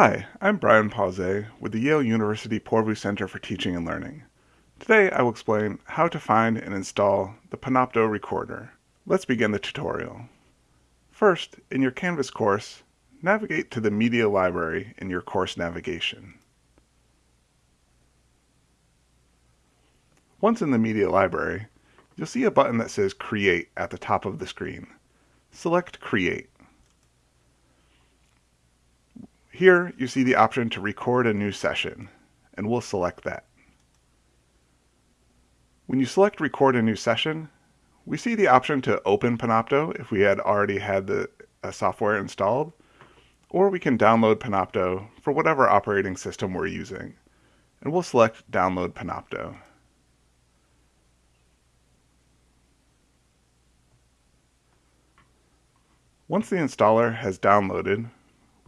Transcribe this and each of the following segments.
Hi, I'm Brian Pausé with the Yale University Poorvu Center for Teaching and Learning. Today I will explain how to find and install the Panopto recorder. Let's begin the tutorial. First, in your Canvas course, navigate to the Media Library in your course navigation. Once in the Media Library, you'll see a button that says Create at the top of the screen. Select Create. Here you see the option to record a new session, and we'll select that. When you select record a new session, we see the option to open Panopto if we had already had the software installed, or we can download Panopto for whatever operating system we're using, and we'll select download Panopto. Once the installer has downloaded,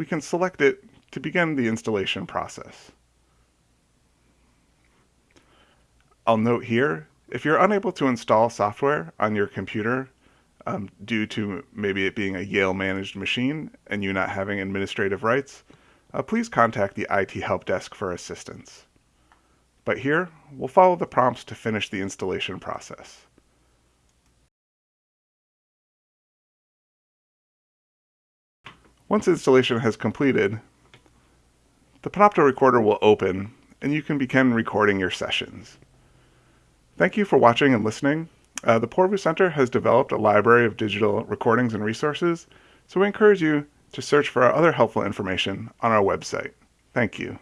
we can select it to begin the installation process. I'll note here, if you're unable to install software on your computer um, due to maybe it being a Yale managed machine and you not having administrative rights, uh, please contact the IT help desk for assistance. But here, we'll follow the prompts to finish the installation process. Once installation has completed, the Panopto recorder will open and you can begin recording your sessions. Thank you for watching and listening. Uh, the Poorvu Center has developed a library of digital recordings and resources, so we encourage you to search for our other helpful information on our website. Thank you.